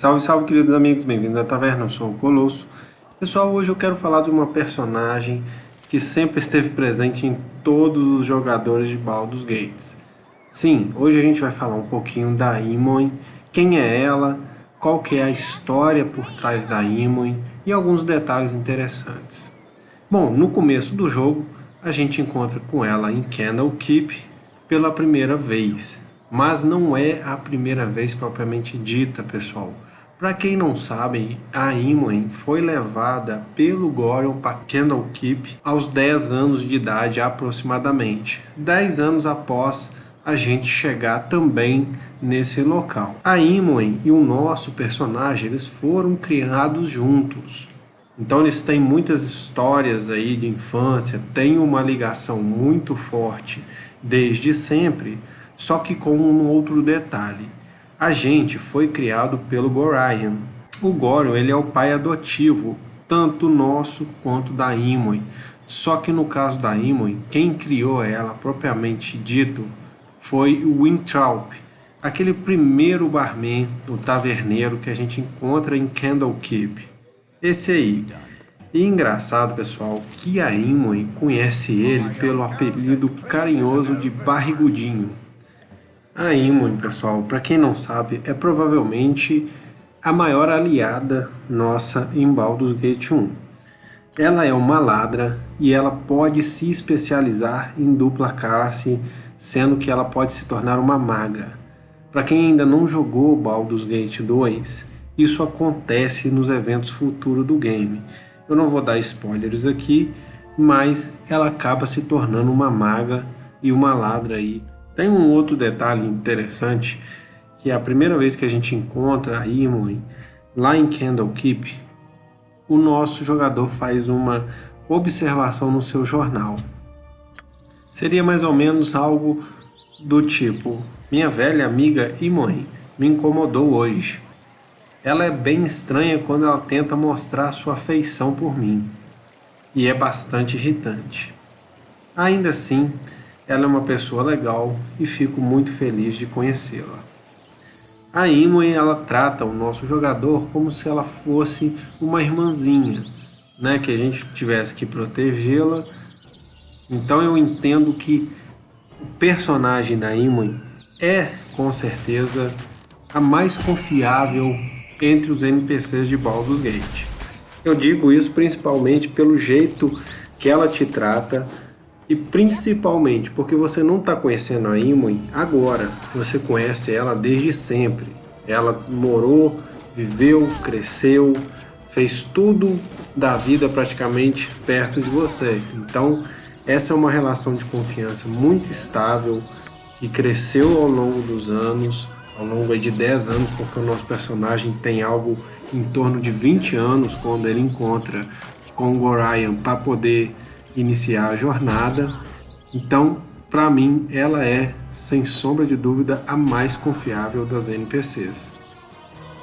Salve, salve, queridos amigos, bem-vindos à Taverna, eu sou o Colosso. Pessoal, hoje eu quero falar de uma personagem que sempre esteve presente em todos os jogadores de Baldur's Gates. Sim, hoje a gente vai falar um pouquinho da Imoen, quem é ela, qual que é a história por trás da Imoen e alguns detalhes interessantes. Bom, no começo do jogo, a gente encontra com ela em Candlekeep pela primeira vez mas não é a primeira vez propriamente dita, pessoal. Para quem não sabe, a Imoen foi levada pelo Gorion para Candlekeep aos 10 anos de idade aproximadamente, 10 anos após a gente chegar também nesse local. A Imoen e o nosso personagem, eles foram criados juntos. Então eles têm muitas histórias aí de infância, têm uma ligação muito forte desde sempre, só que com um outro detalhe. A gente foi criado pelo Gorion. O Gorion ele é o pai adotivo, tanto nosso quanto da Imoen. Só que no caso da Imoen, quem criou ela, propriamente dito, foi o Wintraup, aquele primeiro barman, o taverneiro que a gente encontra em Candlekeep. Esse aí. E engraçado, pessoal, que a Imoen conhece ele pelo apelido carinhoso de Barrigudinho. A Imoen, pessoal, para quem não sabe, é provavelmente a maior aliada nossa em Baldur's Gate 1. Ela é uma ladra e ela pode se especializar em dupla classe, sendo que ela pode se tornar uma maga. Para quem ainda não jogou Baldur's Gate 2, isso acontece nos eventos futuros do game. Eu não vou dar spoilers aqui, mas ela acaba se tornando uma maga e uma ladra aí tem um outro detalhe interessante, que é a primeira vez que a gente encontra a Imoen lá em Candlekeep, o nosso jogador faz uma observação no seu jornal. Seria mais ou menos algo do tipo, minha velha amiga Imoen me incomodou hoje. Ela é bem estranha quando ela tenta mostrar sua afeição por mim, e é bastante irritante. Ainda assim, ela é uma pessoa legal e fico muito feliz de conhecê-la. A Imoen ela trata o nosso jogador como se ela fosse uma irmãzinha, né, que a gente tivesse que protegê-la. Então eu entendo que o personagem da Imoen é, com certeza, a mais confiável entre os NPCs de Baldur's Gate. Eu digo isso principalmente pelo jeito que ela te trata, e principalmente porque você não está conhecendo a Imoen agora, você conhece ela desde sempre. Ela morou, viveu, cresceu, fez tudo da vida praticamente perto de você. Então, essa é uma relação de confiança muito estável, que cresceu ao longo dos anos, ao longo de 10 anos, porque o nosso personagem tem algo em torno de 20 anos quando ele encontra com Gorion para poder iniciar a jornada. Então, para mim, ela é, sem sombra de dúvida, a mais confiável das NPCs.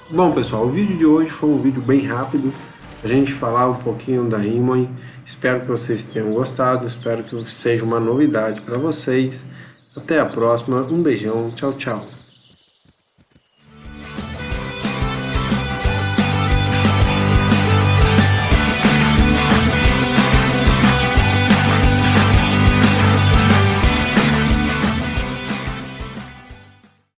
Bom, pessoal, o vídeo de hoje foi um vídeo bem rápido, a gente falar um pouquinho da Imoen. Espero que vocês tenham gostado, espero que seja uma novidade para vocês. Até a próxima, um beijão, tchau, tchau.